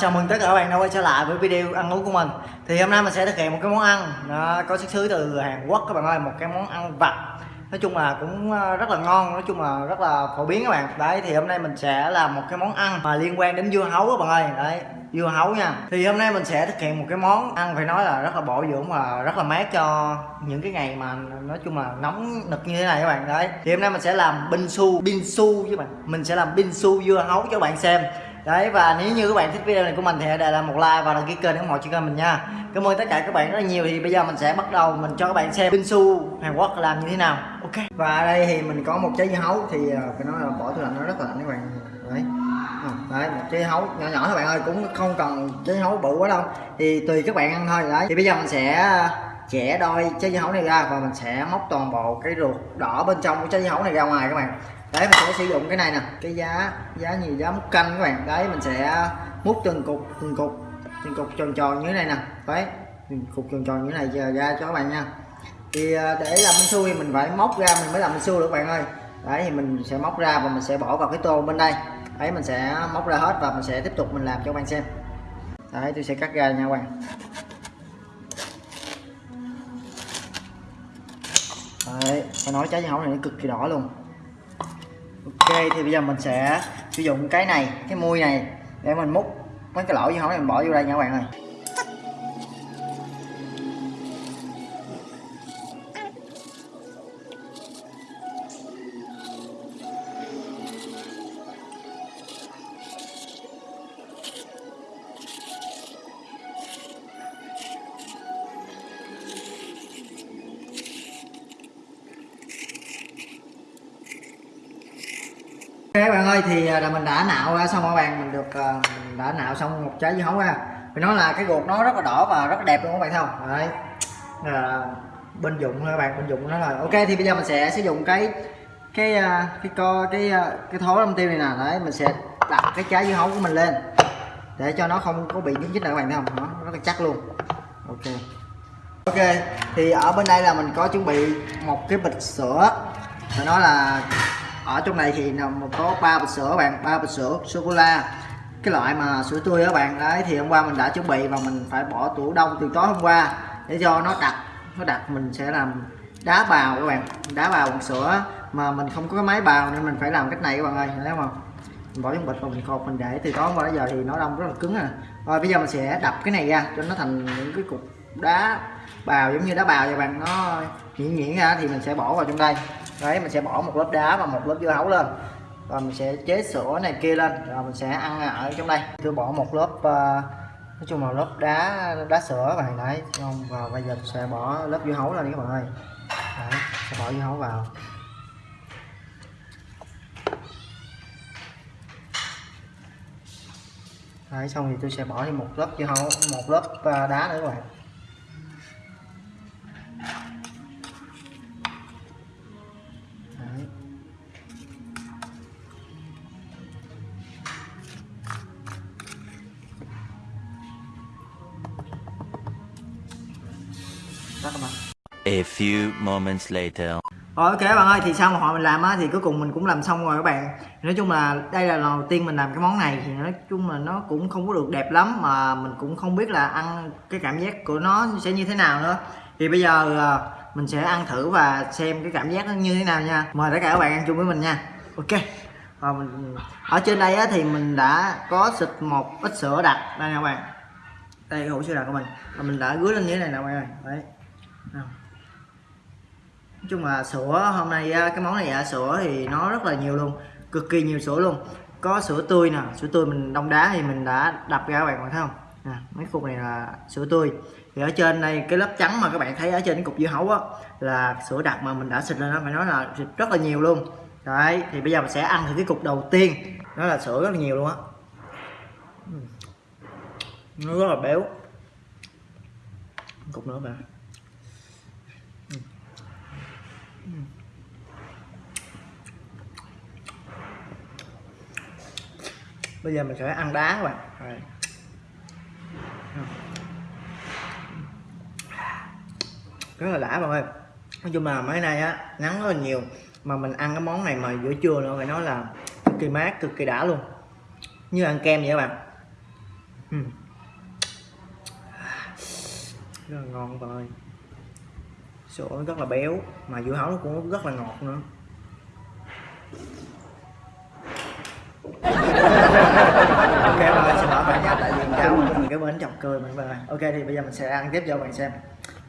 chào mừng tất cả các bạn đã quay trở lại với video ăn uống của mình. Thì hôm nay mình sẽ thực hiện một cái món ăn nó có xuất xứ từ Hàn Quốc các bạn ơi Một cái món ăn vặt. Nói chung là cũng ờ, rất là ngon, nói chung là rất là phổ biến các bạn. Đấy thì hôm nay mình sẽ làm một cái món ăn mà liên quan đến dưa hấu các bạn ơi. Đấy dưa hấu nha. Thì hôm nay mình sẽ thực hiện một cái món ăn phải nói là rất là bổ dưỡng và rất là mát cho những cái ngày mà nói chung là nóng nực như thế này các bạn. Đấy thì hôm nay mình sẽ làm binh su, binh su với bạn. Mình sẽ làm binh su dưa hấu cho các bạn xem đấy, và nếu như các bạn thích video này của mình thì hãy để lại một like và đăng ký kênh ủng hộ cho kênh mình nha. Cảm ơn tất cả các bạn rất là nhiều. Thì bây giờ mình sẽ bắt đầu, mình cho các bạn xem Binsu Hàn Quốc làm như thế nào. Ok. Và ở đây thì mình có một trái dưa hấu. Thì ờ, phải nói là bỏ tủ lạnh, nó rất là lạnh các bạn. Đấy. Ờ, đấy, một trái hấu nhỏ nhỏ các bạn ơi, cũng không cần trái hấu bự quá đâu. Thì tùy các bạn ăn thôi, đấy. Thì bây giờ mình sẽ ờ, chẻ đôi trái dưa hấu này ra và mình sẽ móc toàn bộ cái ruột đỏ bên trong của trái dưa hấu này ra ngoài các bạn đấy, mình sẽ sử dụng cái này nè. Cái giá giá nhiều, giá múc canh các bạn. Đấy, mình sẽ múc từng cục từng cục từng cục tròn tròn như thế này nè. Đấy, từng cục tròn tròn như thế này giờ ra cho các bạn nha. Thì à, để làm bánh xui mình phải móc ra, mình mới làm bánh xui được các bạn ơi. Đấy, thì mình sẽ móc ra và mình sẽ bỏ vào cái tô bên đây. Đấy, mình sẽ móc ra hết và mình sẽ tiếp tục mình làm cho các bạn xem. Đấy, tôi sẽ cắt ra nha các bạn. Đấy, phải nói trái dưa hấu này nó cực kỳ đỏ luôn ok, thì bây giờ mình sẽ sử dụng cái này, cái mui này để mình múc mấy cái lỗ như hổng này mình bỏ vô đây nha các bạn ơi. Ơi, thì à, là mình đã nạo ra, xong các bạn, mình được mình đã nạo xong một trái dưa hấu ra. Mình nói là cái ruột nó rất là đỏ và rất là đẹp luôn các bạn, thấy không? Đấy. Là bên dụng các bạn, bên dụng nó là ok, thì bây giờ mình sẽ sử dụng cái cái à, cái co, cái cái thố lâm tiêu này nè. Đấy, mình sẽ đặt cái trái dưa hấu của mình lên để cho nó không có bị nhúng chích nữa các bạn, thấy không? Nó rất là chắc luôn. Ok. Ok, thì ở bên đây là mình có chuẩn bị một cái bịch sữa. Phải nói là ở trong này thì nằm có ba bịch sữa bạn, ba bịch sữa sô cô la. Cái loại mà sữa tươi các bạn, đấy, thì hôm qua mình đã chuẩn bị và mình phải bỏ tủ đông từ tối hôm qua để cho nó đặc nó đặc mình sẽ làm đá bào các bạn, đá bào bằng sữa mà mình không có cái máy bào nên mình phải làm cách này các bạn ơi. Thấy không mình bỏ trong bịch và mình cột mình để từ tối hôm qua đến giờ thì nó đông rất là cứng à. Rồi bây giờ mình sẽ đập cái này ra cho nó thành những cái cục đá bào giống như đá bào vậy bạn, nó nhuyễn nhuyễn ra thì mình sẽ bỏ vào trong đây đấy mình sẽ bỏ một lớp đá và một lớp dưa hấu lên. Và mình sẽ chế sữa này kia lên. Rồi mình sẽ ăn ở trong đây. Tôi bỏ một lớp uh, nói chung là lớp đá đá sữa và đấy không và bây giờ sẽ bỏ lớp dưa hấu lên các bạn ơi. Đấy, sẽ bỏ dưa hấu vào. Đấy xong thì tôi sẽ bỏ thêm một lớp dưa hấu một lớp uh, đá nữa các bạn. Các bạn A few moments later. Rồi ok các bạn ơi thì sau một hồi mình làm á thì cuối cùng mình cũng làm xong rồi các bạn. Nói chung là đây là lần đầu tiên mình làm cái món này thì nói chung là nó cũng không có được đẹp lắm mà mình cũng không biết là ăn cái cảm giác của nó sẽ như thế nào nữa. Thì bây giờ à, mình sẽ ăn thử và xem cái cảm giác nó như thế nào nha. Mời tất cả các bạn ăn chung với mình nha. Ok. Và mình ở trên đây á, thì mình đã có xịt một ít sữa đặc. Đây nha các bạn. Đây cái hũ sữa đặc của mình. Và mình đã rưới lên như thế này nè các bạn ơi. Đấy nói chung là sữa hôm nay à, cái món này à, sữa thì nó rất là nhiều luôn, cực kỳ nhiều sữa luôn. Có sữa tươi nè, sữa tươi mình đông đá thì mình đã đập ra các bạn thấy không? Nè mấy cục này là sữa tươi. Thì ở trên đây, cái lớp trắng mà các bạn thấy ở trên cái cục dưa hấu á, là sữa đặc mà mình đã xịt lên nó phải nói là xịt rất là nhiều luôn. Đấy, thì bây giờ mình sẽ ăn thử cái cục đầu tiên nó là sữa rất là nhiều luôn á. Ừ. Nó rất là béo. Cục nữa mà Ừ. bây giờ mình sẽ ăn đá các bạn. Rồi. rất là đã bạn ơi. Nói chung là mấy nay á nắng rất là nhiều. Mà mình ăn cái món này mà giữa trưa nữa phải nói là cực kỳ mát, cực kỳ đã luôn. Như ăn kem vậy các bạn. Ừ. Rất là ngon bạn ơi sữa nó rất là béo, mà dưa hấu nó cũng rất là ngọt nữa. Ok bạn ơi xin lỗi bạn nhé tại vì cháu mình cái bến chọc cười bạn ơi ok thì bây giờ mình sẽ ăn tiếp cho bạn xem.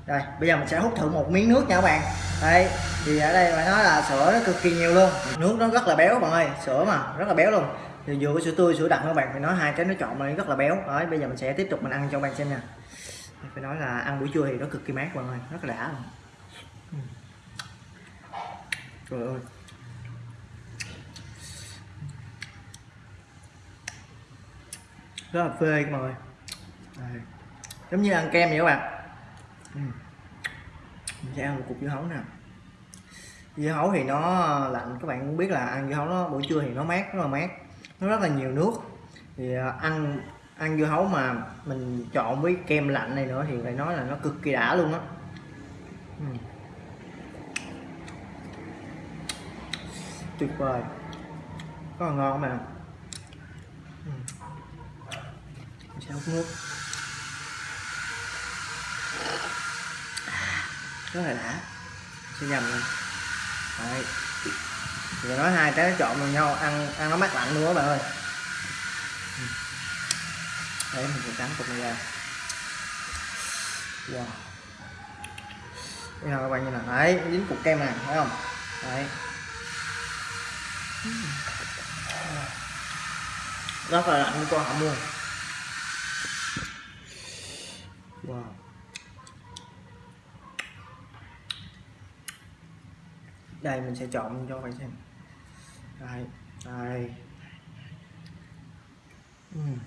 Đây, bây giờ mình sẽ hút thử một miếng nước nha các bạn. Đây thì ở đây phải nói là sữa nó cực kỳ nhiều luôn. Nước nó rất là béo, bạn ơi, sữa mà, rất là béo luôn. Thì vừa có sữa tươi, sữa đặc các bạn phải nói hai cái nó chọn mà rất là béo. Đấy, bây giờ mình sẽ tiếp tục mình ăn cho bạn xem nha. Phải nói là ăn buổi trưa thì nó cực kỳ mát, bạn ơi, rất là đã luôn trời ơi. Rất là phê các bạn ơi. Đây. giống như ăn kem vậy các bạn. Ừ. mình sẽ ăn một cục dưa hấu nè. Dưa hấu thì nó lạnh, các bạn cũng biết là ăn dưa hấu nó buổi trưa thì nó mát, rất là mát. Nó rất là nhiều nước. Thì à, ăn ăn dưa hấu mà mình chọn với kem lạnh này nữa thì phải nói là nó cực kỳ đã luôn á. Ừ. tuyệt vời. Rất là ngon mà ừ. Mình sẽ hút nước. Rất là đã. Sẽ nhầm lên. Đấy. Thì nói hai cái trộn vào nhau, ăn ăn nó mát lạnh luôn các bạn ơi. Ừ. Đấy, mình sẽ cắn cục này ra. Wow. Bây giờ các bạn nhìn là đấy, dính cục kem này, thấy không? Đấy rất là ăn con họng luôn wow. Đây, mình sẽ chọn cho bạn xem. Đây đây. Ừm.